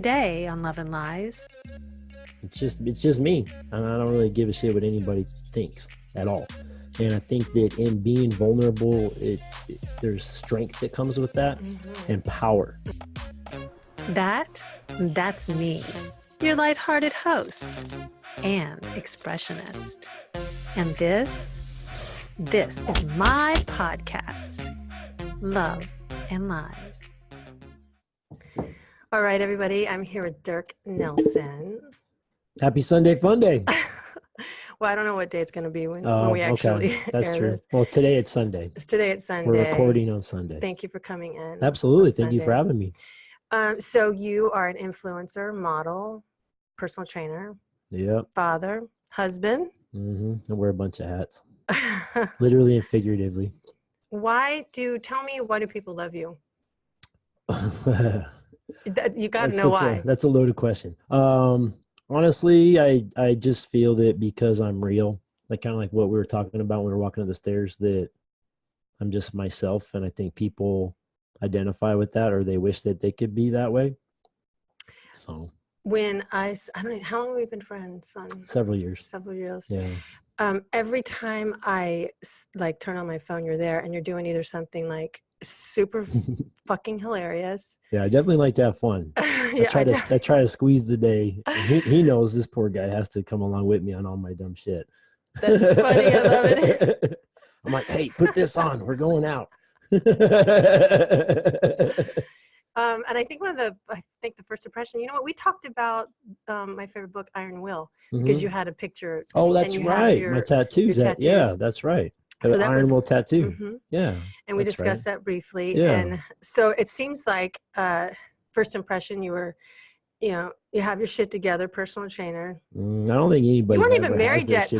Today on Love and Lies, it's just it's just me, and I don't really give a shit what anybody thinks at all. And I think that in being vulnerable, it, it there's strength that comes with that, Mm-hmm. and power. that that's me, your lighthearted host and expressionist. And this, this is my podcast, Love and Lies. All right, everybody, I'm here with Dirk Nelson. Happy Sunday Fun Day. Well, I don't know what day it's going to be when, Oh, when we actually okay, that's true. this. Well, today it's Sunday. It's today it's Sunday. We're recording on Sunday. Thank you for coming in. Absolutely. Thank you for having me. Um, so you are an influencer, model, personal trainer, Yep. father, husband. Mm-hmm. I wear a bunch of hats, literally and figuratively. why do tell me why do people love you? That's You got to know a- why. that's a loaded question. Um, honestly, I I just feel that because I'm real, like kind of like what we were talking about when we were walking up the stairs, that I'm just myself, and I think people identify with that, or they wish that they could be that way. So When I, I don't know how long have we been friends? Son? several years. Several years. Yeah. Um, every time I like turn on my phone, you're there, and you're doing either something like super fucking hilarious. Yeah, I definitely like to have fun. I try I to I try to squeeze the day. He, he knows this poor guy has to come along with me on all my dumb shit. That's funny, I love it. I'm like, hey, put this on. We're going out. Um, and I think one of the, I think the first impression, you know what, we talked about um, my favorite book, Iron Will, because Mhm. you had a picture. Oh, that's right. your- my tattoos. your that- yeah, that's right. So that Iron was- Will tattoo. Mhm. Yeah. And we That's right. discussed that briefly. Yeah. And so it seems like uh, first impression, you were, you know, you have your shit together, personal trainer. Mm, I don't think anybody. You weren't even married yet.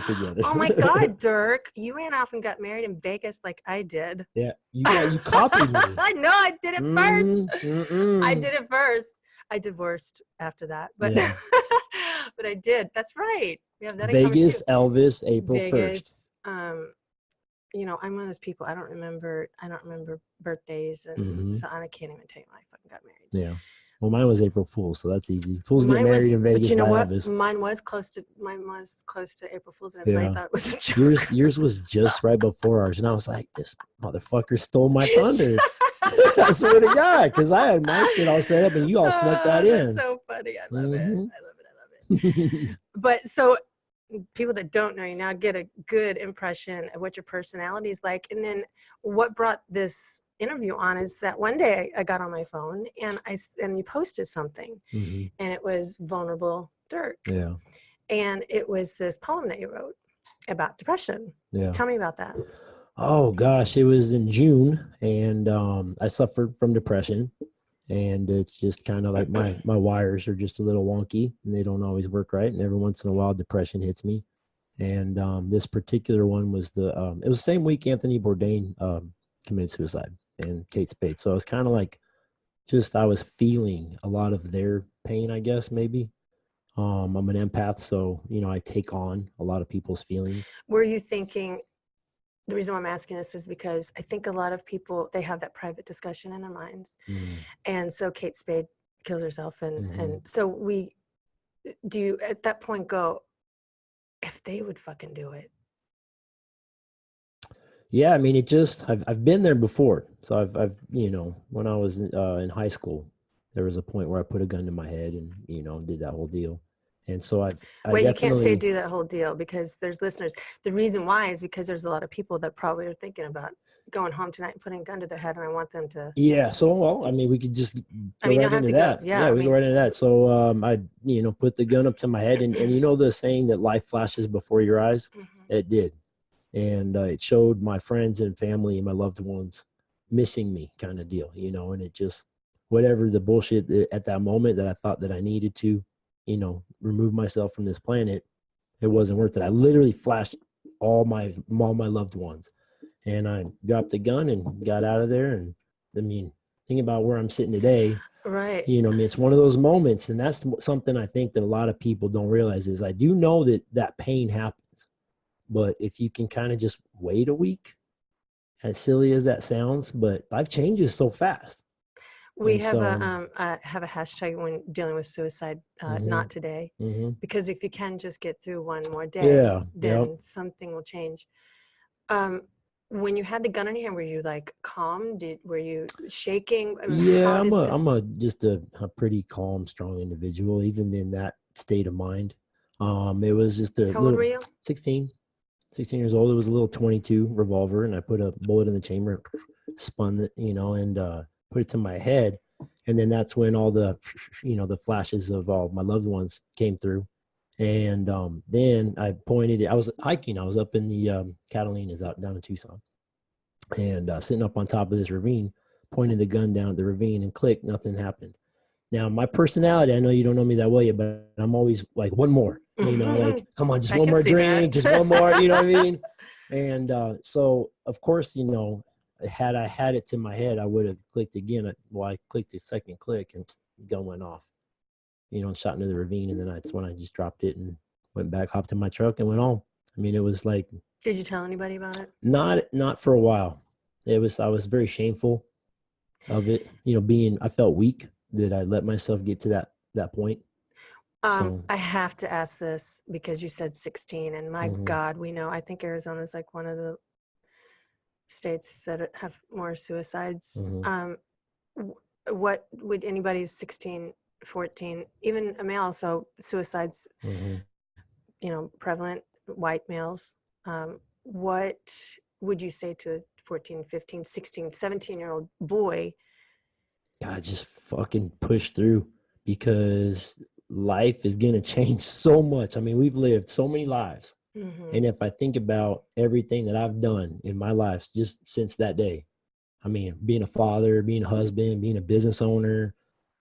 Oh my God, Dirk, you ran off and got married in Vegas like I did. yeah, you got you copied me. I know, I did it first. Mm, mm-mm. I did it first. I divorced after that, but Yeah. but I did. That's right. We have that in common, too. Vegas, Elvis, April first. Vegas. Um, you know, I'm one of those people. I don't remember. I don't remember birthdays, and Mhm. so I can't even tell you when I fucking got married. Yeah. Well, mine was April Fool's, so that's easy. Fools get married was, in Vegas but you know what? Elvis. Mine was close to mine was close to April Fool's, and everybody Yeah. thought it was a joke. Yours, yours was just right before ours, and I was like, "This motherfucker stole my thunder." I swear to God, because I had my shit all set up, and you all snuck that Oh, in. So funny. I love it. I love it. I love it. but so people that don't know you now get a good impression of what your personality is like and then what brought this interview on is that one day i got on my phone and I and you posted something Mhm. and it was vulnerable dirk Yeah, and it was this poem that you wrote about depression yeah. tell me about that Oh gosh, it was in June, and um, I suffered from depression, and it's just kind of like my my wires are just a little wonky, and they don't always work right, and every once in a while, depression hits me, and um, this particular one was the um, it was the same week Anthony Bourdain um, committed suicide and Kate Spade, so I was kind of like, just I was feeling a lot of their pain, I guess maybe. Um, I'm an empath, so you know I take on a lot of people's feelings. were you thinking the reason why i'm asking this is because i think a lot of people they have that private discussion in their minds Mm. and so kate spade kills herself and Mhm. and so we do you at that point go if they would fucking do it Yeah, I mean, it just I've I've been there before. So I've I've you know when I was uh, in high school, there was a point where I put a gun to my head and you know did that whole deal, and so I've I wait you can't say do that whole deal because there's listeners the reason why is because there's a lot of people that probably are thinking about going home tonight and putting a gun to their head and i want them to Yeah, so well, I mean, we could just go I mean, right into to go- that. yeah, we mean- go right into that. So um, I you know put the gun up to my head, and and you know the saying that life flashes before your eyes. Mhm. It did, and uh, it showed my friends and family and my loved ones missing me, kind of deal, you know. And it just whatever the bullshit at that moment that I thought that I needed to, you know, remove myself from this planet, it wasn't worth it. I literally flashed all my all my loved ones, and I dropped the gun and got out of there. And I mean, think about where I'm sitting today. right You know, I mean, it's one of those moments, and that's something I think that a lot of people don't realize is I do know that that pain happens, but if you can kind of just wait a week, as silly as that sounds, but life changes so fast. We And have so- a um uh, have a hashtag when dealing with suicide. Uh, Mhm. Not today, hmm because if you can just get through one more day, Yeah. then Yep. something will change. Um, when you had the gun in your hand, were you like calm? Did were you shaking? I mean, Yeah, I'm a I'm a just a, a pretty calm, strong individual, even in that state of mind. Um, it was just a How old little were you? 16, 16 years old. It was a little 22 revolver, and I put a bullet in the chamber, spun it, you know, and uh, put it to my head. And then that's when all the, you know, the flashes of all my loved ones came through. And um, then I pointed it. I was hiking. I was up in the um, Catalinas out down in Tucson, and uh, sitting up on top of this ravine, pointing the gun down the ravine, and click, nothing happened. Now my personality, I know you don't know me that well yet, but I'm always like one more. You know, like come on, just I one more see that. drink, just one more. You know what I mean? And uh, so, of course, you know, had I had it to my head, I would have clicked again. Well, I clicked the second click, and gun went off. You know, and shot into the ravine, and then that's when I just dropped it and went back, hopped in my truck, and went home. I mean, it was like Did you tell anybody about it? not not for a while. It was I was very shameful of it. You know, being I felt weak that I let myself get to that that point. Um, So- I have to ask this because you said 16, and my Mhm. God, we know. I think Arizona is like one of the states that have more suicides. Mhm. Um, what would anybody 16, 14, even a male? So suicides, Mhm. you know, prevalent white males. Um, what would you say to a 14, 15, 16, 17 year old boy? God, just fucking push through because life is gonna change so much. I mean, we've lived so many lives. Mhm. And if I think about everything that I've done in my life just since that day, I mean, being a father, being a husband, being a business owner,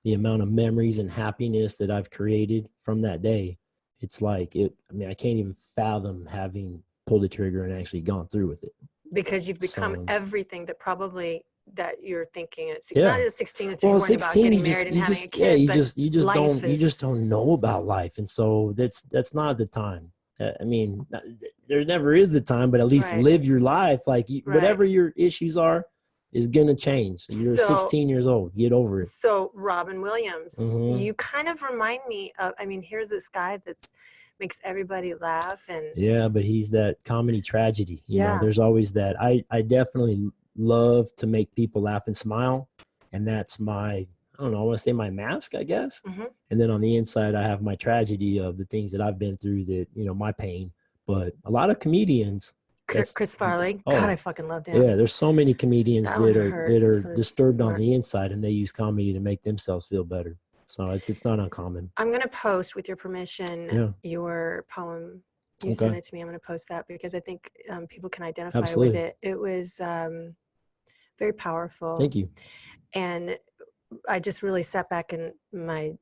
the amount of memories and happiness that I've created from that day, it's like it. I mean, I can't even fathom having pulled the trigger and actually gone through with it. because you've become So- everything that probably that you're thinking at six, Yeah. not at 16 that you're Well, worrying about getting you just, married and you having just a kid, yeah, you just you just don't you just don't know about life, and so that's that's not the time. Uh, I mean, there never is the time, but at least Right. live your life. Like you, Right. whatever your issues are, is gonna change. You're So- 16 years old. Get over it. So Robin Williams, Mhm. you kind of remind me of. I mean, here's this guy that's makes everybody laugh, and Yeah, but he's that comedy tragedy. You Yeah. know, there's always that. I I definitely love to make people laugh and smile, and that's my I don't know. I want to say my mask, I guess. Mhm. And then on the inside, I have my tragedy of the things that I've been through. That you know, my pain. But a lot of comedians, Chris, Chris Farley. oh, God, I fucking loved him. yeah, there's so many comedians That that are hurt, that are of disturbed on the inside, and they use comedy to make themselves feel better. So it's it's not uncommon. I'm gonna post with your permission Yeah. your poem. You sent it to me. I'm gonna post that because I think um, people can identify Absolutely. with it. It was um, very powerful. Thank you. and I just really sat back in my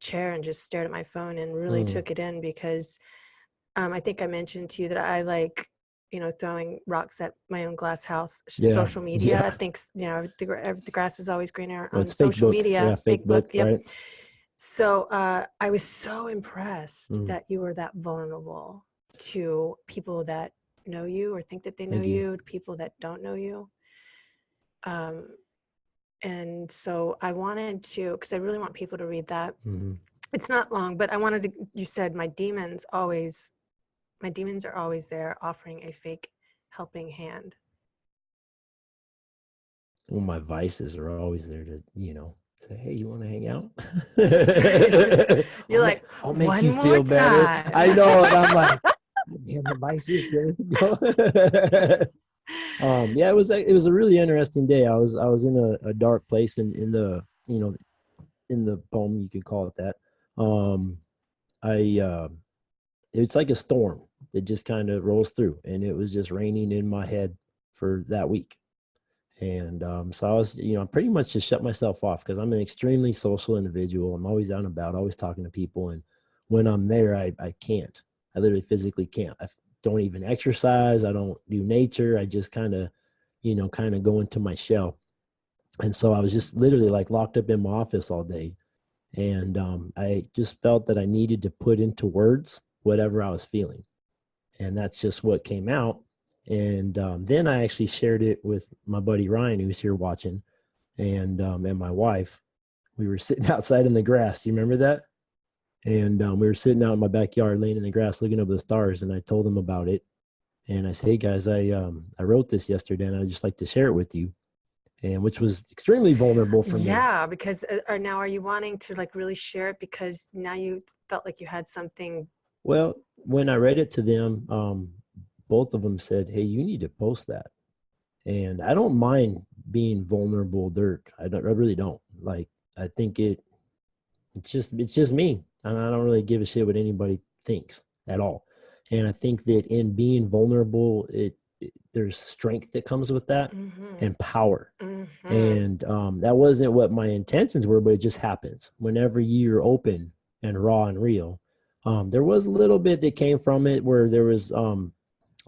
chair and just stared at my phone and really Mm. took it in because um, I think I mentioned to you that I like you know throwing rocks at my own glass house Yeah, social media yeah. thinks you know the, the grass is always greener on fake social book. media Yeah, fake book, yep. right? so uh, I was so impressed Mm. that you were that vulnerable to people that know you or think that they know you. you, people that don't know you. Um, and so I wanted to, because I really want people to read that. hmm It's not long, but I wanted to. You said my demons always, my demons are always there, offering a fake helping hand. Well, my vices are always there to, you know, say, "Hey, you want to hang out?" You're I'll like, "I'll make "One you feel better." time. I know, and I'm like, "Damn, the vices." there we go." um, yeah, it was it was a really interesting day. I was I was in a, a dark place in in the you know in the poem you could call it that. Um, I uh, it's like a storm that just kind of rolls through, and it was just raining in my head for that week. And um, so I was, you know, I pretty much just shut myself off because I'm an extremely social individual. I'm always out and about, always talking to people, and when I'm there, I I can't. I literally physically can't. I don't even exercise. I don't do nature. I just kind of, you know, kind of go into my shell. And so I was just literally like locked up in my office all day. And um, I just felt that I needed to put into words whatever I was feeling. And that's just what came out. And um, then I actually shared it with my buddy Ryan, who's here watching. and um, and my wife, we were sitting outside in the grass. You remember that? And um, we were sitting out in my backyard, laying in the grass, looking up at the stars. And I told them about it. And I said, "Hey guys, I um, I wrote this yesterday, and I'd just like to share it with you." And which was extremely vulnerable for me. Yeah, because uh, or now are you wanting to like really share it because now you felt like you had something Well, when I read it to them, um, both of them said, "Hey, you need to post that." And I don't mind being vulnerable, Dirk. I don't. I really don't. Like, I think it. It's just. It's just me, and I don't really give a shit what anybody thinks at all. And I think that in being vulnerable, it, it there's strength that comes with that Mhm, and power mhm. and um, that wasn't what my intentions were but it just happens whenever you're open and raw and real um, there was a little bit that came from it where there was um,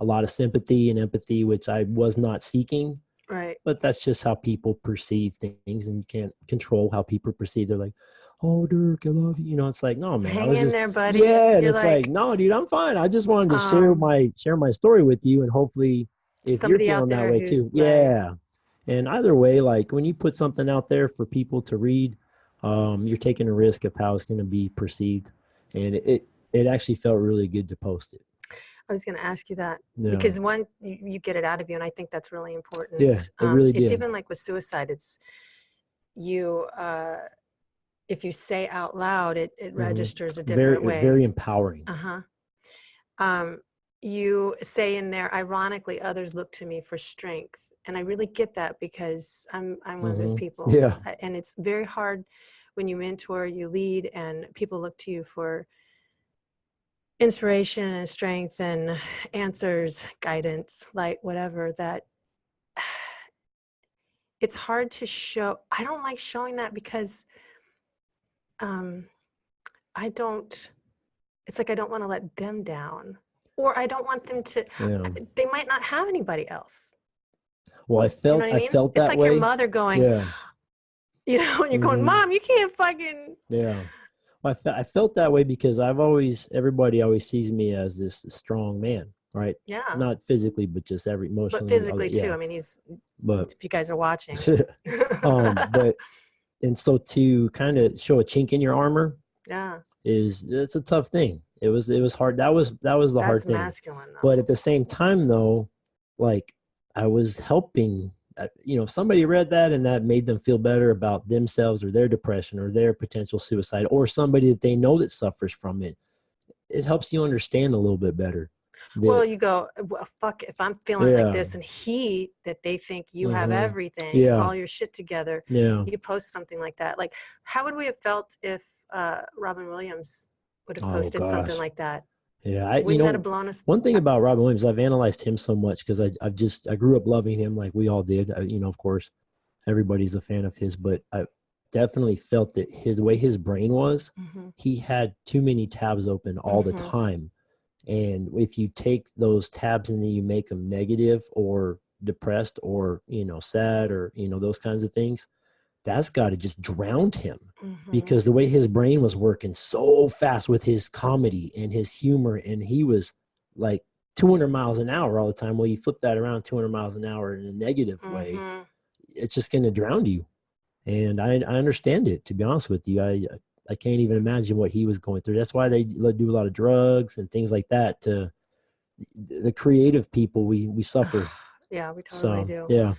a lot of sympathy and empathy which i was not seeking right. but that's just how people perceive things and you can't control how people perceive they're like oh dirk i love you you know it's like no man I Hang was in just, there, buddy. yeah and You're it's like, no dude i'm fine i just wanted to share Um, my share my story with you and hopefully if you're feeling that way too like- yeah and either way like when you put something out there for people to read um, you're taking a risk of how it's going to be perceived and it, it actually felt really good to post it I was going to ask you that because one, you, you get it out of you, and I think that's really important. Yeah, it really It's even like with suicide. It's you. uh If you say out loud, it it Mhm. registers a very different way. very empowering Uh huh. Um, you say in there, ironically, others look to me for strength, and I really get that because I'm I'm one of those Mhm. people. Yeah. And it's very hard when you mentor, you lead, and people look to you for inspiration and strength and answers, guidance, light, whatever. That it's hard to show. I don't like showing that because um, I don't. It's like I don't want to let them down, or I don't want them to. yeah They might not have anybody else. well i Do you felt know I i, mean? felt it's that like way your mother going, yeah you know, and you're going, Mhm. Mom, you can't fucking. Yeah. Well, I, fe- I felt that way because I've always, everybody always sees me as this strong man, right? Yeah. Not physically, but just every emotionally. but all physically that- too. I mean, he's. But, If you guys are watching. um, but, and so to kind of show a chink in your armor yeah, is, it's a tough thing. It was, it was hard. That was, that was the hard that's thing. masculine. Though. But at the same time, though, like I was helping, uh, you know, if somebody read that and that made them feel better about themselves or their depression or their potential suicide or somebody that they know that suffers from it, it helps you understand a little bit better. Well, you go, well, fuck, if I'm feeling Yeah. like this and he, that they think you have Mhm. everything, Yeah. all your shit together, yeah. you post something like that. Like, how would we have felt if uh, Robin Williams would have Oh, posted something like that? Yeah. I, you Wouldn't know, have blown us? one thing about Robin Williams, I've analyzed him so much because I, I've just, I grew up loving him like we all did. I, you know, of course, everybody's a fan of his, but I definitely felt that his way his brain was, Mhm. he had too many tabs open all the Mhm. time. And if you take those tabs and then you make them negative or depressed or, you know, sad or, you know, those kinds of things, that's got to just drown him Mhm. because the way his brain was working so fast with his comedy and his humor. And he was like 200 miles an hour all the time. Well, you flip that around 200 miles an hour in a negative way Mhm. it's just going to drown you. And I, I understand it, to be honest with you. I, I can't even imagine what he was going through. That's why they do a lot of drugs and things like that to the creative people. We, we suffer. Yeah, we totally So, do. yeah.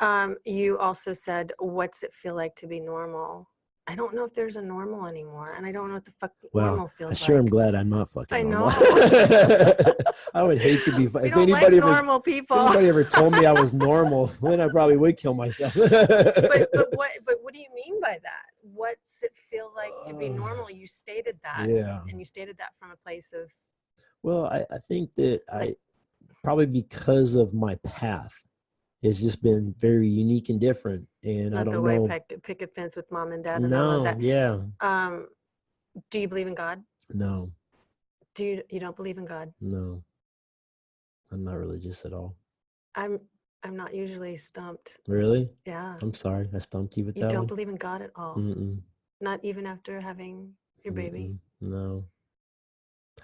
Um, you also said, "What's it feel like to be normal?" I don't know if there's a normal anymore, and I don't know what the fuck Well, normal feels. I sure am glad I'm not fucking I know. I would hate to be. we If don't like anybody ever, normal if people. anybody ever told me I was normal, then I probably would kill myself. but but what but what do you mean by that? What's it feel like to be normal? You stated that, yeah. and you stated that from a place of Well, I, I think that I probably because of my path, it's just been very unique and different. And I not the don't way know. pick, a fence with mom and dad and all No, of that. yeah, Um, do you believe in God? no, Do you you don't believe in God? no. I'm not religious at all. I'm I'm not usually stumped. Really? Yeah, I'm sorry. I stumped you with you that You don't one. believe in God at all. Mm-mm, Not even after having your baby. mm-mm, no.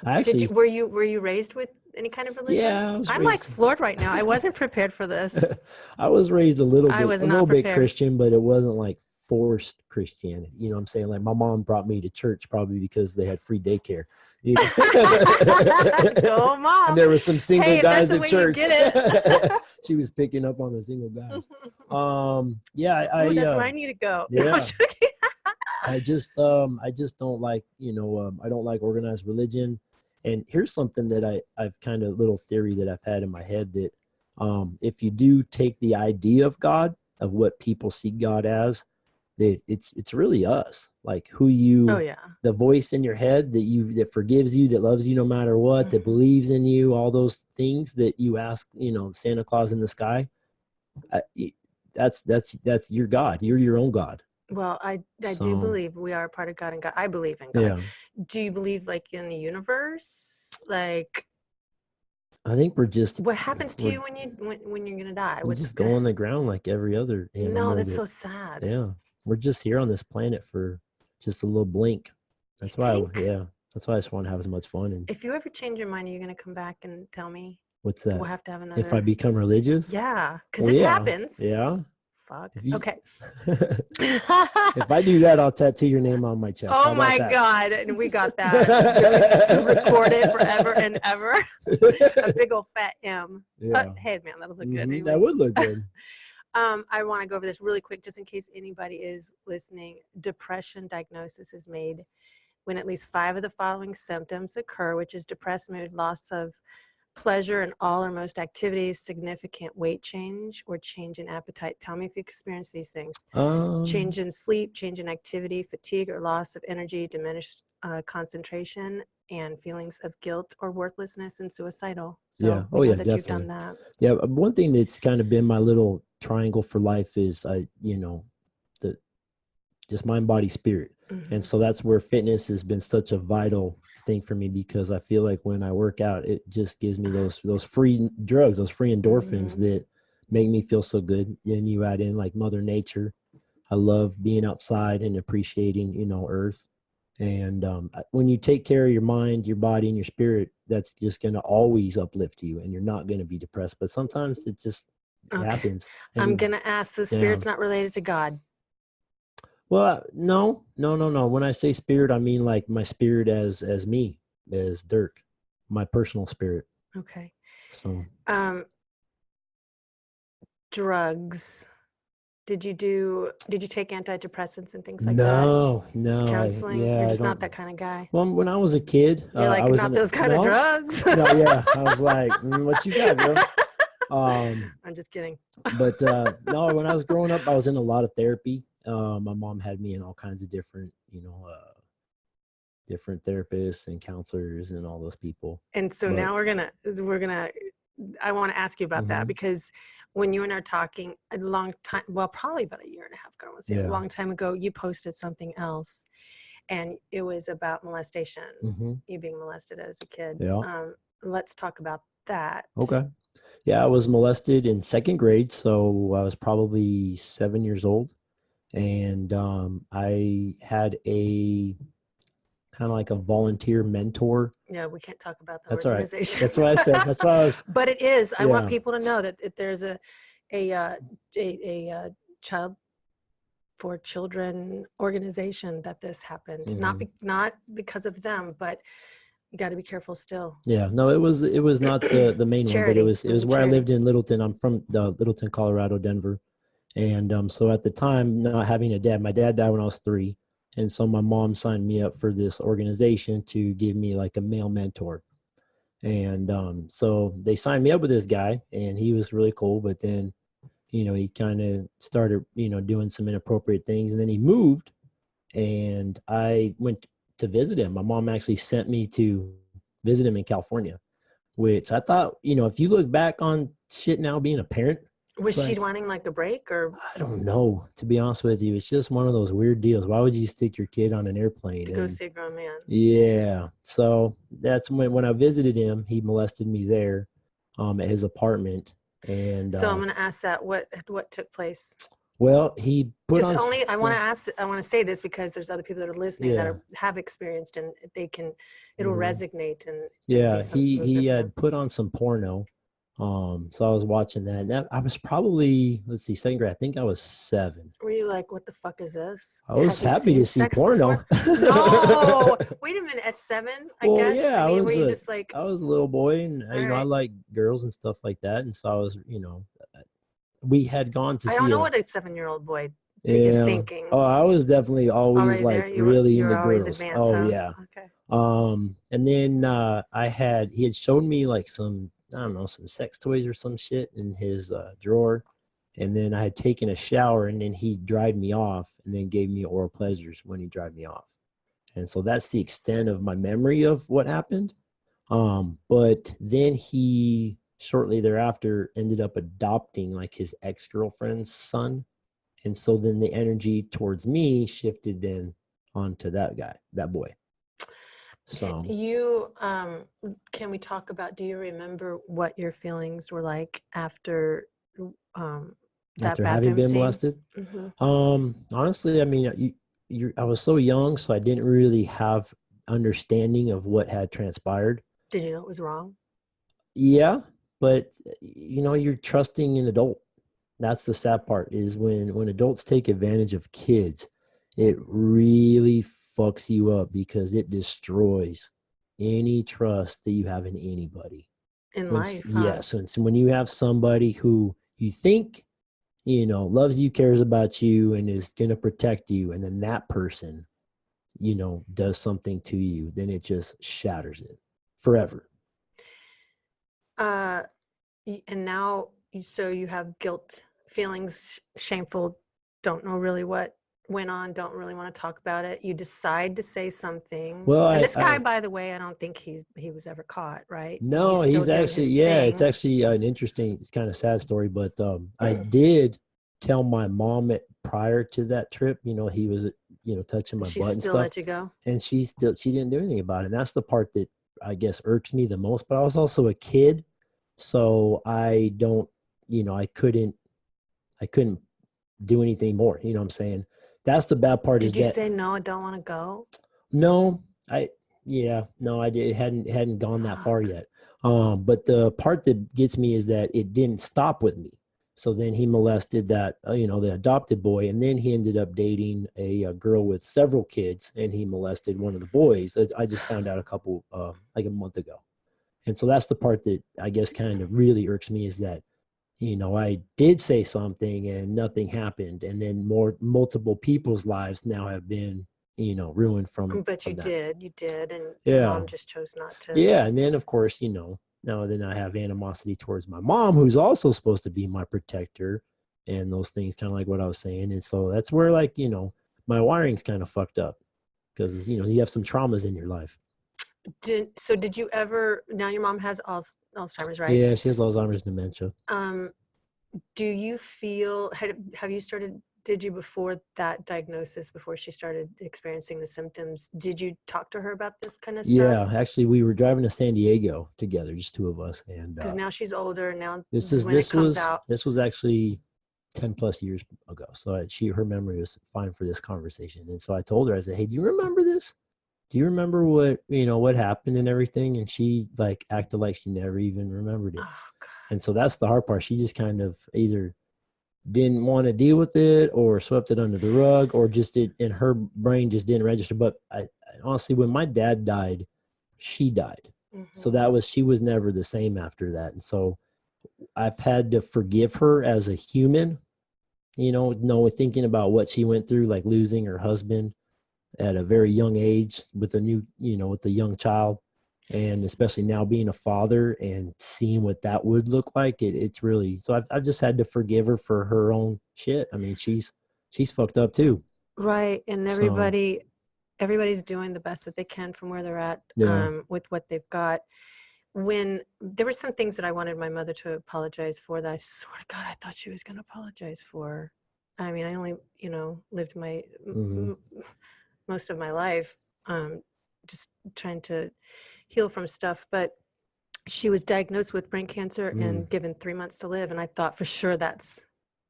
I Did actually, you were you were you raised with any kind of religion? Yeah, I'm like floored right now. I wasn't prepared for this. I was raised a little I bit, a little bit. Christian, but it wasn't like forced Christianity. You know what I'm saying? Like my mom brought me to church probably because they had free daycare. You know? Go mom. and there were some single Hey, guys at church. she was picking up on the single guys. Um, yeah, I, I, that's uh, where I need to go. Yeah. I just um I just don't like you know um, I don't like organized religion, and here's something that I I've kind of little theory that I've had in my head that um if you do take the idea of God of what people see God as, that it's it's really us like who you oh yeah. the voice in your head that you that forgives you that loves you no matter what that Mhm. believes in you all those things that you ask you know Santa Claus in the sky. I, that's that's that's your God. You're your own God. Well, I I So- do believe we are a part of God and God. I believe in God. Yeah. Do you believe like in the universe? Like I think we're just what uh, happens to you when you when, when you're gonna die? we just go on the ground like every other animal. No, that's that- so sad. yeah. We're just here on this planet for just a little blink. That's why, I, yeah. That's why I just want to have as much fun. And If you ever change your mind, are you gonna come back and tell me? what's that? We'll have to have another. If I become religious? yeah, because Well, it yeah, happens. Yeah. Fuck. You- Okay. if I do that, I'll tattoo your name on my chest. Oh my that? God. And we got that recorded forever and ever. A big old fat M. Yeah. But hey, man, that'll look good. Mhm, That would look good. Um, I want to go over this really quick, just in case anybody is listening. Depression diagnosis is made when at least five of the following symptoms occur, which is depressed mood, loss of pleasure in all or most activities, significant weight change, or change in appetite. Tell me if you experience these things. Um, Change in sleep, change in activity, fatigue or loss of energy, diminished uh, concentration, and feelings of guilt or worthlessness and suicidal. So Yeah. Oh, yeah, that you've done that. Yeah, uh, one thing that's kind of been my little triangle for life is I, you know, the just mind, body, spirit. Mhm. And so that's where fitness has been such a vital thing for me because I feel like when I work out, it just gives me those those free drugs, those free endorphins Mhm. that make me feel so good. Then you add in like Mother Nature. I love being outside and appreciating, you know, Earth. And um, when you take care of your mind, your body, and your spirit, that's just going to always uplift you, and you're not going to be depressed. But sometimes it just Okay. happens. I'm going to ask the spirit's not related to God. Well, no, no, no, no. When I say spirit, I mean like my spirit as as me, as Dirk, my personal spirit. Okay. So Um, drugs. Did you do, did you take antidepressants and things like that? no, no, that? I- Counseling? yeah, You're just not that kind of guy. Well, when I was a kid, You're uh, like, I was not in a- those kind of drugs. no, yeah, I was like, "Mm, what you got, bro? Um, I'm just kidding. but uh, no, when I was growing up, I was in a lot of therapy. Uh, my mom had me in all kinds of different, you know, uh, different therapists and counselors and all those people. And so But- now we're gonna we're gonna I want to ask you about that Mhm. because when you and I are talking a long time, well, probably about a year and a half ago, I say Yeah. a long time ago, you posted something else, and it was about molestation, hmm you being molested as a kid. Yeah. Um, let's talk about that. Okay. Yeah, I was molested in second grade, so I was probably seven years old, and um, I had a kind of like a volunteer mentor. Yeah, we can't talk about the That's all right. organization. That's what I said. That's why I was. but it is. I want people to know that, that there's a a uh, a, a uh, child for children organization that this happened. Not Mhm. be, not because of them, but you got to be careful still. Yeah, no, it was it was not the the main one, but it was It was a where I lived in Littleton. I'm from the Littleton, Colorado, Denver, and um, so at the time, not having a dad, my dad died when I was three, and so my mom signed me up for this organization to give me like a male mentor, and um, so they signed me up with this guy, and he was really cool, but then, you know, he kind of started, you know, doing some inappropriate things, and then he moved, and I went to visit him. My mom actually sent me to visit him in California, which I thought, you know, if you look back on shit now being a parent, Was she wanting like a break or I don't know, to be honest with you. It's just one of those weird deals. Why would you stick your kid on an airplane? to go And- see a grown man? yeah. So that's when when I visited him, he molested me there um, at his apartment. And So I'm uh, going to ask that what what took place. Well, he put Just on. only, I want to yeah. ask, I want to say this because there's other people that are listening that are, have experienced and they can, it'll Mhm. resonate and. Yeah, he he different. had put on some porno. Um, so I was watching that. And I was probably let's see, second grade. I think I was seven. Were you like, what the fuck is this? I was Have happy to see porno. No, wait a minute. At seven, I Well, guess. yeah, I I mean, was were you a- just like, I was a little boy, and uh, you know I like girls and stuff like that, and so I was, you know, uh, we had gone to I don't know a- what a seven-year-old boy is yeah. thinking. Oh, I was definitely always Already like? You really were into girls. advanced, oh huh? yeah. Okay. Um, and then uh, I had he had shown me like some I don't know some sex toys or some shit in his uh, drawer, and then I had taken a shower, and then he dried me off, and then gave me oral pleasures when he dried me off, and so that's the extent of my memory of what happened. Um, but then he shortly thereafter ended up adopting like his ex girlfriend's son, and so then the energy towards me shifted then onto that guy, that boy. So You, um, can we talk about, do you remember what your feelings were like after, um, that after having been scene? molested, Mhm. um, honestly, I mean, you, you, I was so young, so I didn't really have understanding of what had transpired. Did you know it was wrong? Yeah, but you know, you're trusting an adult. That's the sad part is when when adults take advantage of kids, it really fucks you up because it destroys any trust that you have in anybody. In When life, huh? yes, and so when you have somebody who you think you know loves you, cares about you, and is going to protect you, and then that person, you know, does something to you, then it just shatters it forever. Uh, and now, so you have guilt, feelings, shameful, don't know really what went on, don't really want to talk about it. You decide to say something. Well, I- this guy, I- by the way, I don't think he's he was ever caught, right? No, still he's, actually yeah, it's actually an interesting, it's kind of sad story, but um, I did tell my mom it prior to that trip. You know, he was you know touching my She butt and still stuff, let you go. and she still she didn't do anything about it. And that's the part that I guess irks me the most. But I was also a kid, so I don't, you know, I couldn't, I couldn't do anything more. You know what I'm saying? That's the bad part. Did is you that say no? I don't want to go. no, I yeah, no, I did, it hadn't hadn't gone that far yet. Um, but the part that gets me is that it didn't stop with me. So then he molested that, uh, you know, the adopted boy, and then he ended up dating a, a girl with several kids, and he molested one of the boys. I- I just found out a couple, uh, like a month ago, and so that's the part that I guess kind of really irks me is that, you know, I did say something and nothing happened, and then more multiple people's lives now have been, you know, ruined from. But from you that. did, you did, and Yeah. mom just chose not to. Yeah, and then of course, you know, now then I have animosity towards my mom, who's also supposed to be my protector, and those things, kind of like what I was saying. And so that's where, like, you know, my wiring's kind of fucked up because you know you have some traumas in your life. Did so? Did you ever? Now your mom has Alzheimer's, right? Yeah, she has Alzheimer's dementia. Um, do you feel? Had, have you started? Did you before that diagnosis? Before she started experiencing the symptoms? Did you talk to her about this kind of stuff? Yeah, actually, we were driving to San Diego together, just two of us, and Because uh, now she's older. Now this is this was out. this was actually 10 plus years ago so she her memory was fine for this conversation and so i told her i said hey do you remember this do you remember what you know what happened and everything? And she like acted like she never even remembered it. Oh, and so that's the hard part. She just kind of either didn't want to deal with it or swept it under the rug or just did in her brain just didn't register. But I, I honestly when my dad died she died. So Mhm. that was she was never the same after that. And so i've had to forgive her as a human you know no thinking about what she went through like losing her husband at a very young age with a new you know with a young child and especially now being a father and seeing what that would look like it, it's really so I've, I've just had to forgive her for her own shit i mean she's she's fucked up too Right, and So- everybody, everybody's doing the best that they can from where they're at Yeah. um, with what they've got. When there were some things that I wanted my mother to apologize for, that I swear to God, I thought she was going to apologize for. I mean, I only, you know, lived my m- Mhm. Most of my life um, just trying to heal from stuff, but she was diagnosed with brain cancer Mm. and given three months to live, and I thought for sure that's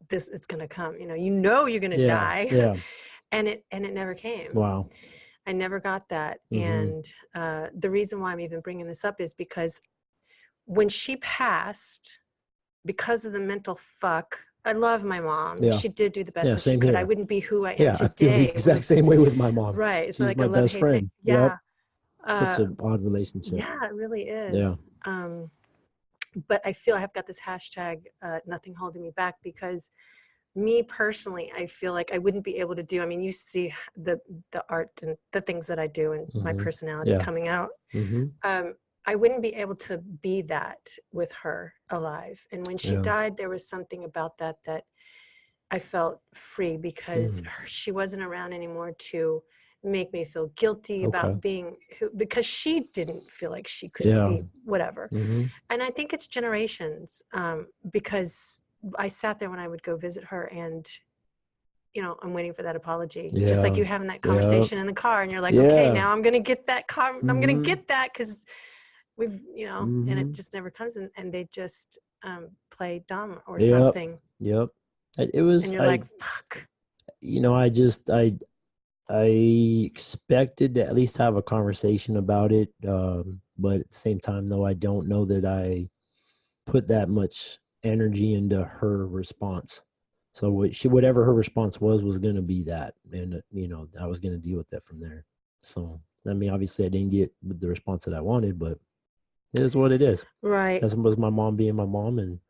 this is going to come. You know, you know you're going to Yeah. die, Yeah. and it and it never came. Wow. I never got that. Mhm. And uh, the reason why I'm even bringing this up is because when she passed, because of the mental fuck, I love my mom. Yeah. She did do the best Yeah, that she same could. I wouldn't be who I am Yeah. I feel today. the exact same way with my mom. Right. It's She's like my a best friend. thing. Yep. Yeah. Such Uh, an odd relationship. yeah, it really is. Um, but I feel I have got this hashtag, uh, nothing holding me back, because me personally, I feel like I wouldn't be able to do. I mean, you see the the art and the things that I do and my Mhm. personality Yeah. coming out. hmm Um, I wouldn't be able to be that with her alive. And when she Yeah. died, there was something about that that I felt free because Mm. her, she wasn't around anymore to make me feel guilty Okay. about being who because she didn't feel like she could Yeah. be whatever hmm and i think it's generations um, because i sat there when i would go visit her and you know i'm waiting for that apology just like you having that conversation in the car and you're like okay now i'm gonna get that car i'm gonna Mhm. get that because we've you know and it Mhm. just never comes and, and they just um, play dumb or Yep. something Yep. It it was. and you're I, like fuck you know, I just I I expected to at least have a conversation about it, um, but at the same time, though, I don't know that I put that much energy into her response. So what she, whatever her response was, was going to be that, and uh, you know, I was going to deal with that from there. So I mean, obviously, I didn't get the response that I wanted, but it is what it is. right That was my mom being my mom, and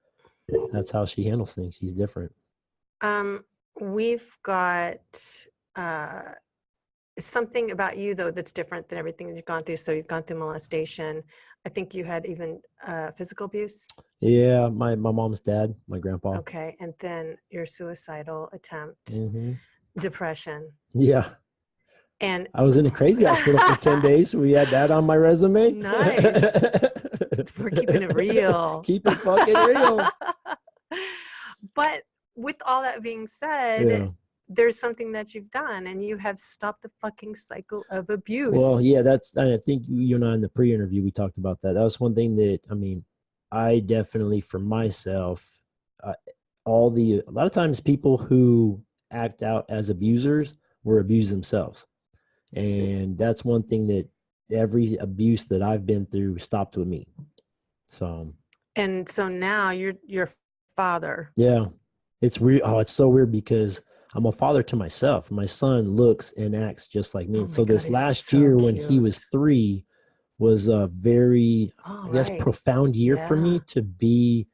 that's how she handles things. She's different. Um, we've got uh, something about you though that's different than everything that you've gone through. So you've gone through molestation. I think you had even uh, physical abuse. Yeah, my my mom's dad, my grandpa. Okay, and then your suicidal attempt, hmm depression, Yeah, and I was in a crazy hospital for ten days. We had that on my resume. Nice. we're keeping it real. Keep it fucking real. but with all that being said, Yeah. there's something that you've done, and you have stopped the fucking cycle of abuse. Well, yeah, that's. and I think you and I in the pre-interview we talked about that. That was one thing that I mean, I definitely for myself, uh, all the a lot of times people who act out as abusers were abused themselves, and that's one thing that every abuse that I've been through stopped with me. So um, and so now you're your father. Yeah. It's weird. Oh, it's so weird because I'm a father to myself. My son looks and acts just like me. Oh so this last so year when he was three was a very, Oh, I guess, right. profound year for me to be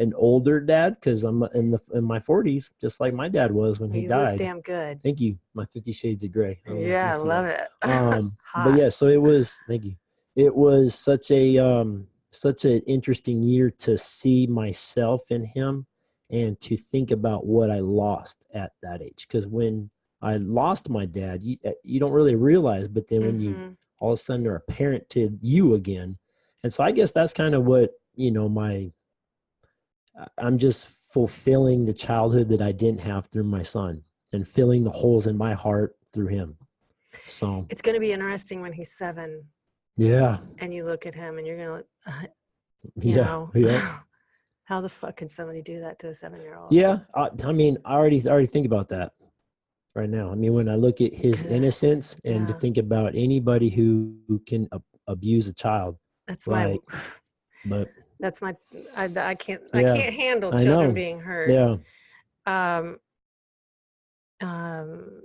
an older dad because I'm in the in my 40s, just like my dad was when he you died. damn good. Thank you. My Fifty Shades of Gray. Yeah, I love it. Um, but yeah, so it was. Thank you. It was such a um, such an interesting year to see myself in him, and to think about what I lost at that age. Because when I lost my dad, you uh, you don't really realize, but then when you Mhm. all of a sudden are a parent to you again, and so I guess that's kind of what you know my. I'm just fulfilling the childhood that I didn't have through my son, and filling the holes in my heart through him. So It's going to be interesting when he's seven yeah, and you look at him and you're going to, uh, you yeah, know, yeah, how the fuck can somebody do that to a seven year old? yeah. I, I mean, I already I already think about that right now. I mean, when I look at his innocence and to think about anybody who, who can ab- abuse a child, That's my, Like, but that's my, I, I can't, I can't handle children being hurt. yeah, Um, um,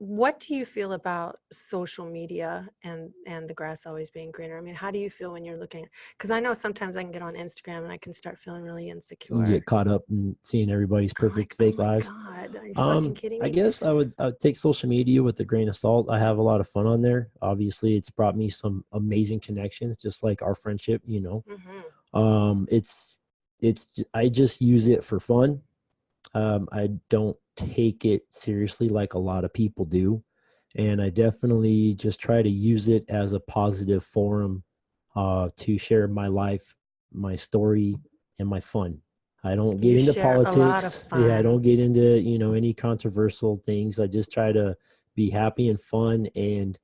what do you feel about social media and and the grass always being greener? I mean, how do you feel when you're looking? Because I know sometimes I can get on Instagram and I can start feeling really insecure. you get caught up in seeing everybody's I'm perfect like, fake oh my lives. God, are you Um, fucking kidding me? I guess I would, I would take social media with a grain of salt. I have a lot of fun on there. Obviously, it's brought me some amazing connections, just like our friendship. You know, hmm um it's it's i just use it for fun um i don't take it seriously like a lot of people do and i definitely just try to use it as a positive forum uh to share my life my story and my fun. I don't get You into share a lot of politics yeah i don't get into you know any controversial things. I just try to be happy and fun and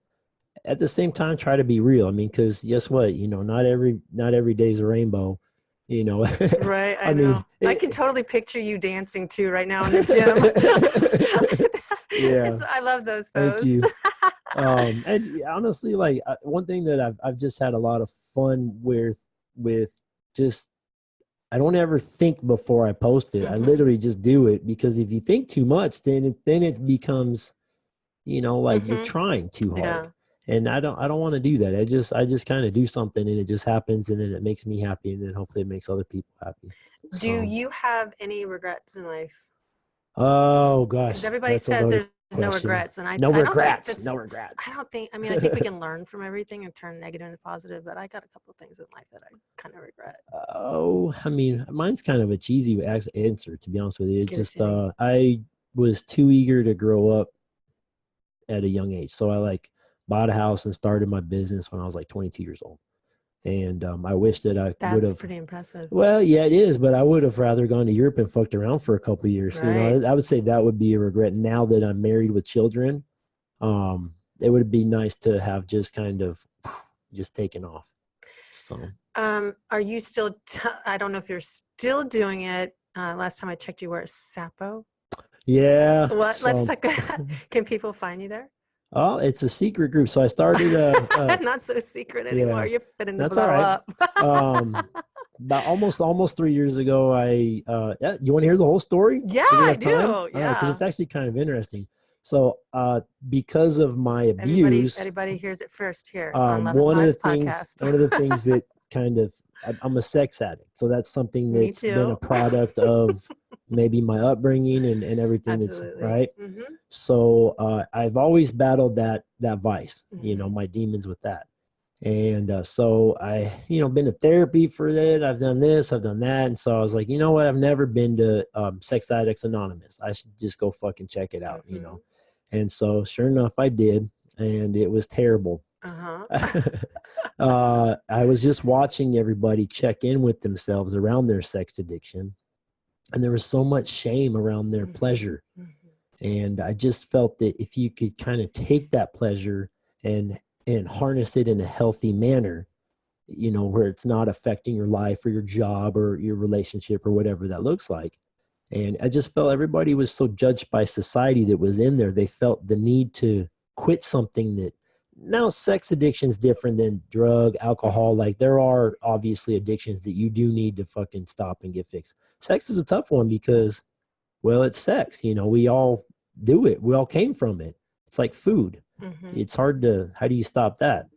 at the same time try to be real. I mean because guess what? You know not every not every day's a rainbow You know, Right. I, I mean, know. I it- can totally picture you dancing too right now in the gym. Yeah. It's- I love those Thank posts. you. um, and honestly, like uh, one thing that I've I've just had a lot of fun with with just I don't ever think before I post it. I Mhm. literally just do it because if you think too much, then it then it becomes, you know, like you're Mhm. trying too hard. Yeah. And I don't I don't want to do that. I just I just kind of do something and it just happens and then it makes me happy and then hopefully it makes other people happy. Do So- you have any regrets in life? Oh gosh. Everybody says there's no regrets, and I no I don't think regrets. No regrets. I don't think. I mean, I think we can learn from everything and turn negative into positive. But I got a couple of things in life that I kind of regret. Oh, I mean, mine's kind of a cheesy answer, to be honest with you. It's Give just uh, I was too eager to grow up at a young age, so I like bought a house and started my business when I was like 22 years old, and um, I wish that I would That's have. pretty impressive. Well, yeah, it is, but I would have rather gone to Europe and fucked around for a couple years. You know, I would say that would be a regret. Now that I'm married with children, um, it would be nice to have just kind of just taken off. So. Um, are you still? I don't know if you're still doing it. Uh, last time I checked, you were at Sapo. Yeah. What? Let's so- talk. Can people find you there? Oh, it's a secret group. So I started uh, uh, Not so secret anymore. You're fitting to That's blow all right. up. um, about almost almost three years ago. I uh, yeah, you want to hear the whole story? Yeah, Do I do, time? because yeah. it's actually kind of interesting. So uh, because of my abuse, everybody hears it first here on um, Love one of the Lies things one of the things that kind of I'm a sex addict, so that's something that's been a product of maybe my upbringing and, and everything Absolutely. that's right. hmm so uh, i've always battled that that vice you Mm-hmm. know my demons with that. And uh, so i you know been to therapy for that i've done this i've done that. And so i was like you know what? I've never been to um, sex addicts anonymous. I should just go fucking check it out you Mhm. know and so sure enough i did. And it was terrible Uh-huh. uh, i was just watching everybody check in with themselves around their sex addiction and there was so much shame around their Mhm. pleasure Mhm. and i just felt that if you could kind of take that pleasure and and harness it in a healthy manner you know where it's not affecting your life or your job or your relationship or whatever that looks like and i just felt everybody was so judged by society that was in there they felt the need to quit something that now sex addiction is different than drug alcohol. Like there are obviously addictions that you do need to fucking stop and get fixed. Sex is a tough one because well it's sex. You know we all do it. We all came from it. It's like food. Mhm. it's hard to how do you stop that?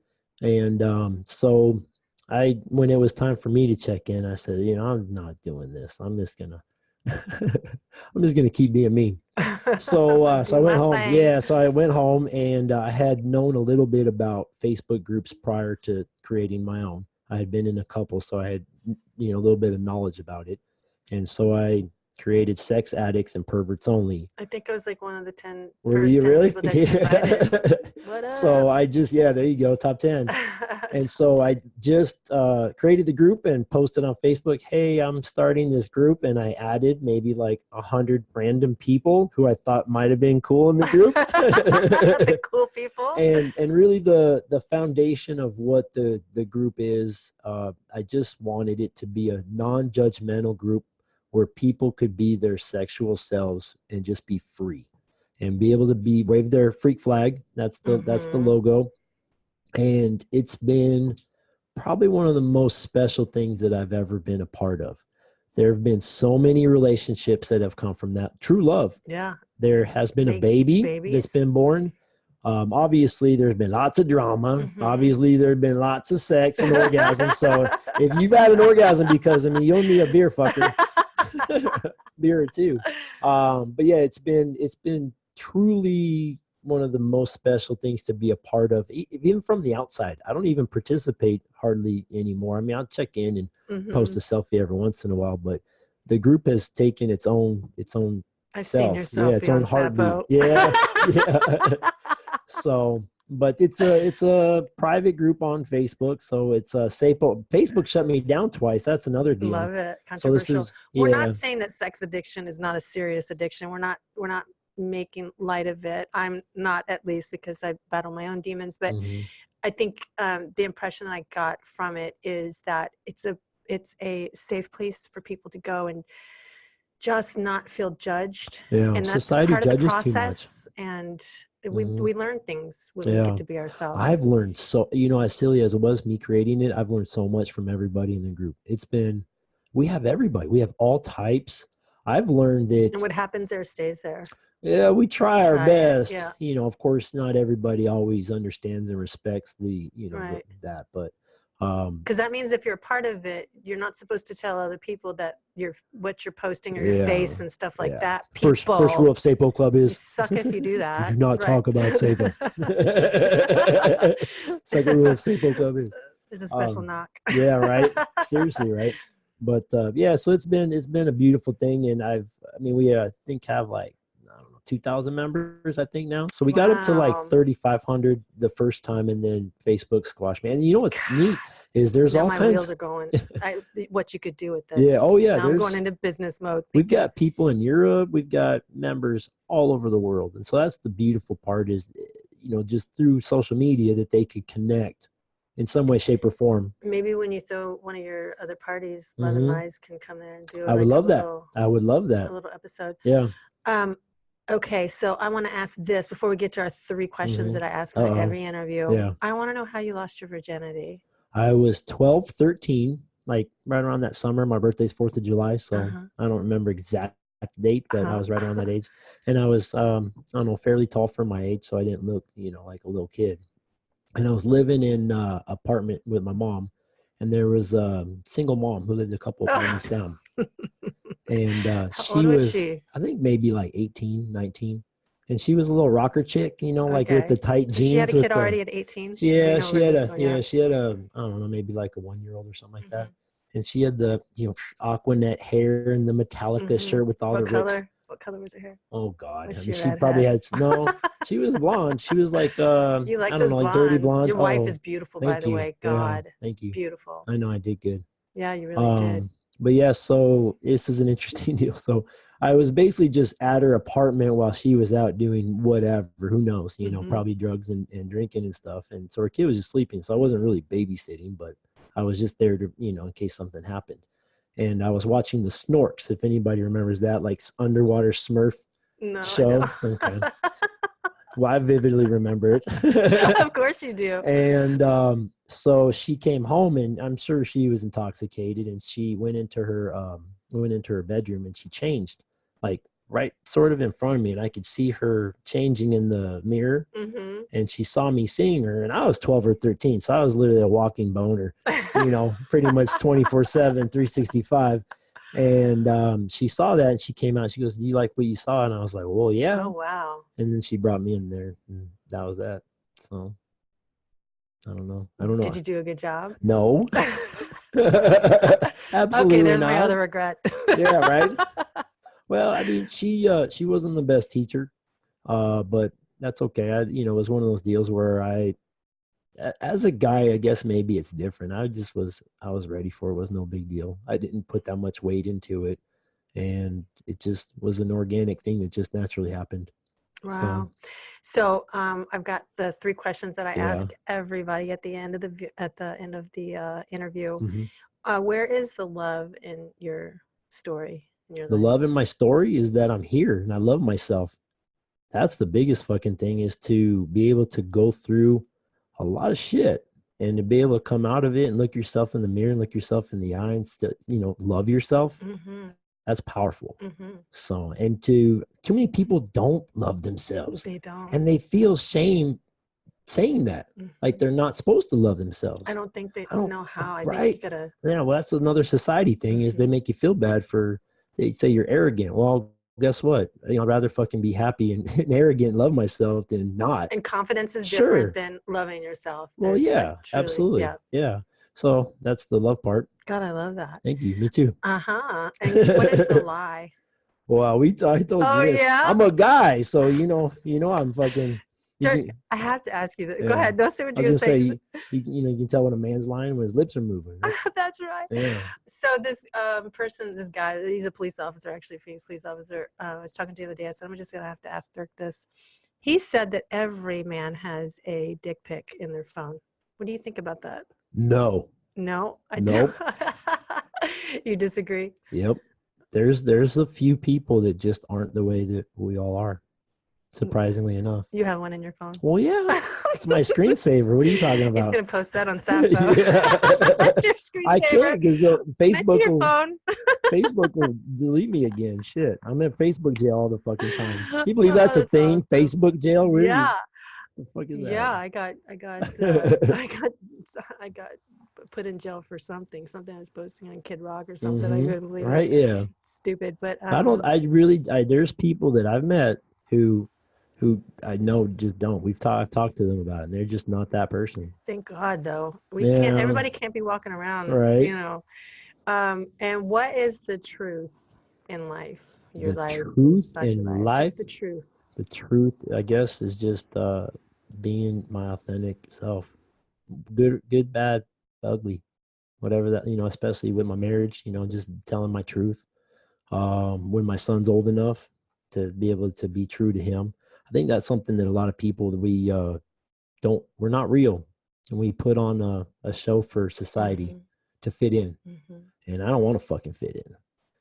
And um so i when it was time for me to check in i said you know i'm not doing this. I'm just gonna i'm just gonna keep being me. So uh so i went home. thing. yeah so i went home and uh, i had known a little bit about facebook groups prior to creating my own. I had been in a couple so i had you know a little bit of knowledge about it. And so i created sex addicts and perverts only. I think I was like one of the 10 were first you 10 really? people that you so i just yeah there you go top 10 and so I just uh, created the group and posted on Facebook, "Hey, I'm starting this group," and I added maybe like a hundred random people who I thought might have been cool in the group. the cool people. and and really the the foundation of what the the group is, uh, I just wanted it to be a non-judgmental group where people could be their sexual selves and just be free and be able to be wave their freak flag. That's the that's the Mhm. logo and it's been probably one of the most special things that I've ever been a part of. There have been so many relationships that have come from that true love. yeah. There has been a baby babies. that's been born. Um, obviously, there's been lots of drama. Mhm. Obviously, there have been lots of sex and orgasm. So if you've had an orgasm because of me, you'll need a beer fucker, beer too. Um, but yeah, it's been it's been truly one of the most special things to be a part of, even from the outside. I don't even participate hardly anymore. I mean, I'll check in and Mhm. post a selfie every once in a while, but the group has taken its own its own I've self. seen your selfie yeah, its own heartbeat. Yeah, yeah. so, but it's a it's a private group on Facebook. So it's a Sapo. Facebook shut me down twice. That's another deal. Love it. So this Controversial. is we're yeah. not saying that sex addiction is not a serious addiction. We're not we're not making light of it. I'm not at least because I battle my own demons, but Mhm. I think um, the impression that I got from it is that it's a it's a safe place for people to go and just not feel judged. Yeah, And that's society part of the judges too much. process. And we, Mhm. we learn things when we get to be ourselves. I've learned so you know as silly as it was me creating it, I've learned so much from everybody in the group. It's been we have everybody. We have all types. I've learned that and what happens there stays there. yeah, we try our Try it, best. yeah. You know, of course not everybody always understands and respects the, you know, Right. that, but um Because that means if you're a part of it, you're not supposed to tell other people that you're what you're posting or your Yeah, face and stuff like yeah. that. first first rule of Sapo Club is suck if you do that. Do not talk about Sapo. second rule of Sapo Club is There's a special Um, knock. yeah, right. Seriously, right? But uh, yeah, so it's been it's been a beautiful thing, and I've I mean we uh, I think have like I don't know two thousand members I think now. So we got up to like thirty five hundred the first time, and then Facebook squashed me. And you know what's neat is there's now all my kinds. wheels are going. I, what you could do with this. yeah. Oh yeah. now I'm going into business mode. we've got people in Europe. We've got members all over the world, and so that's the beautiful part is eh, you know just through social media that they could connect in some way, shape, or form. maybe when you throw one of your other parties, Love and Mhm. Lies can come there and do. I would like a love that. I would love that. A little episode. Yeah. Um, okay, so I want to ask this before we get to our three questions Mhm. that I ask Uh-oh. every interview. Yeah. I want to know how you lost your virginity. I was 12, 13, like right around that summer. My birthday's 4th of July, so Uh-huh. I don't remember exact date, but I Uh-huh. was right around that age. And I was, um, I don't know, fairly tall for my age, so I didn't look, you know, like a little kid. And I was living in uh, apartment with my mom, and there was a single mom who lived a couple of blocks down. And uh, she was she? I think maybe like 18, 19. And she was a little rocker chick, you know, like with the tight jeans. she had a kid the- already at 18. yeah, she had a yeah, she had a I don't know, maybe like a one year old or something like that. And she had the you know Aquanet hair and the Metallica Mhm. shirt with all What the rips. color? What color was her hair? Oh God, I she mean, she probably had redhead? no. She was blonde. She was like uh, You like I don't know, like dirty blonde. Your wife Oh, is beautiful, by the you. way. Yeah, God, thank you. beautiful. I know I did good. Yeah, you really did. But yeah, so this is an interesting deal. So I was basically just at her apartment while she was out doing whatever, who knows, you know, Mhm. probably drugs and, and drinking and stuff. And so her kid was just sleeping. So I wasn't really babysitting, but I was just there to, you know, in case something happened. And I was watching the Snorks, if anybody remembers that, like underwater Smurf No, show. Okay. Well, I vividly remember it. of course you do. and um, so she came home and i'm sure she was intoxicated and she went into her um, went into her bedroom and she changed like right sort of in front of me and i could see her changing in the mirror hmm and she saw me seeing her and i was 12 or 13 so i was literally a walking boner you know pretty much 24 7 365 and um, she saw that and she came out she goes do you like what you saw? And i was like well yeah. Oh wow. and then she brought me in there and that was that so i don't know. I don't know. Did you do a good job? no. Absolutely okay, there's not my other regret. Yeah, right? well i mean she uh she wasn't the best teacher uh but that's okay. I you know it was one of those deals where I, as a guy i guess maybe it's different. I just was i was ready for it, it was no big deal. I didn't put that much weight into it and it just was an organic thing that just naturally happened Wow. So um, I've got the three questions that I Yeah. ask everybody at the end of the at the end of the uh, interview. Mhm. Uh, where is the love in your story? In your the life? love in my story is that i'm here and i love myself that's the biggest fucking thing is to be able to go through a lot of shit and to be able to come out of it and look yourself in the mirror and look yourself in the eye and still you know love yourself Mhm, that's powerful mhm. so and to too many people don't love themselves They don't. and they feel shame saying that like Mhm. they're not supposed to love themselves I don't think they I don't- know how. I right. gotta. yeah well that's another society thing is they Mhm. make you feel bad for they say you're arrogant well guess what you know i'd rather fucking be happy and, and arrogant and love myself than not And confidence is Sure. different than loving yourself. well There's, like, yeah truly- absolutely Yeah. yeah so that's the love part God, I love that. thank you me too Uh huh. And what is the lie? well we i told Oh, you this yeah? i'm a guy so you know you know i'm fucking Dirk, can- I had to ask you that. Go Yeah. ahead. No, say what you're was gonna gonna say. say, you, you know, you can tell when a man's lying when his lips are moving. That's- That's right. yeah. So this um, person, this guy, he's a police officer, actually a Phoenix police officer. Uh, I was talking to the other day. I said, I'm just gonna have to ask Dirk this. He said that every man has a dick pic in their phone. What do you think about that? No. No, I Nope. don't. you disagree? Yep. There's there's a few people that just aren't the way that we all are. Surprisingly enough. You have one in your phone. Well, yeah, it's my screensaver. What are you talking about? He's gonna post that on Sapo. Yeah. That's your screensaver. I can't because Can I see Facebook your will, phone. Facebook will delete me again. Shit, I'm in Facebook jail all the fucking time. You believe Oh, that's a thing? awesome. Facebook jail? Really? Yeah, The fuck is that? yeah. I got, I got, uh, I got, I got put in jail for something. Something I was posting on Kid Rock or something. I Mhm. couldn't believe. it. Right? Yeah. Stupid, but I don't. um, I really. I, there's people that I've met who, who I know just don't. We've talked. I've talked to them about it. and They're just not that person. Thank God, though. We can't. Everybody can't be walking around, Right. You know. Um, and what is the truth in life? Your the life, truth in Just life. the truth. the truth i guess is just uh being my authentic self good good bad ugly whatever that you know especially with my marriage you know just telling my truth um when my son's old enough to be able to be true to him i think that's something that a lot of people that we uh don't we're not real and we put on a, a show for society to fit in Mhm, mhm. and I don't want to fucking fit in.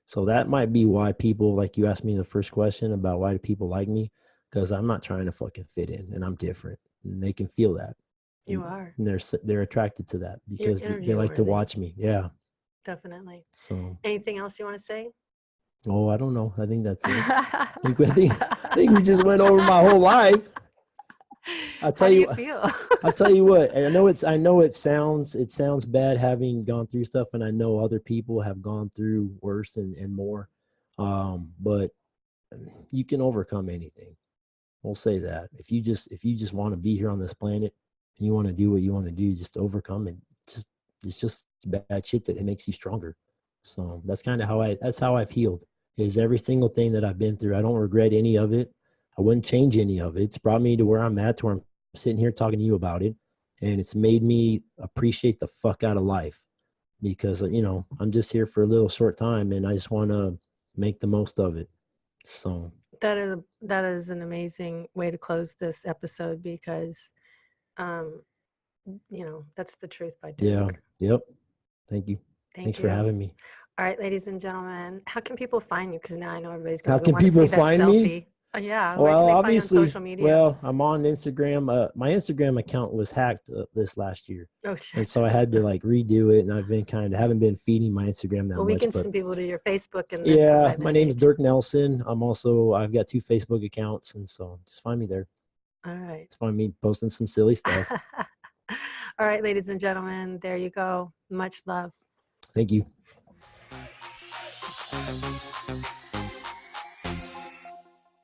So that might be why people like you asked me the first question about why do people like me because I'm not trying to fucking fit in and I'm different and they can feel that. You are And they're they're attracted to that because they- they like to watch me. Yeah. definitely. So Anything else you want to say? oh, I don't know. I think that's it. think we- I think we just went over my whole life. I'll tell you- you feel? I'll tell you what. I know it's. I know it sounds. It sounds bad having gone through stuff, and I know other people have gone through worse and, and more. Um, but you can overcome anything. We'll say that if you just if you just want to be here on this planet and you want to do what you want to do, just overcome it. Just it's just bad shit that it makes you stronger. So that's kind of how I. That's how I've healed. Is every single thing that I've been through. I don't regret any of it. I wouldn't change any of it. It's brought me to where I'm at, to where I'm sitting here talking to you about it and it's made me appreciate the fuck out of life because uh, you know i'm just here for a little short time and i just want to make the most of it so that is that is an amazing way to close this episode because, um, you know, that's the truth by Duke. yeah yep thank you Thank thanks you. for having me All right, ladies and gentlemen, how can people find you? Because now I know everybody's How going to can people find me? Uh, yeah, well obviously find you on social media? well i'm on instagram uh, my instagram account was hacked uh, this last year oh and so i had to like redo it and i've been kind of haven't been feeding my instagram that Well, we much can send people to your Facebook and yeah my name's page. dirk nelson i'm also i've got two facebook accounts and so just find me there All right. just find me posting some silly stuff All right, ladies and gentlemen, there you go. Much love. Thank you.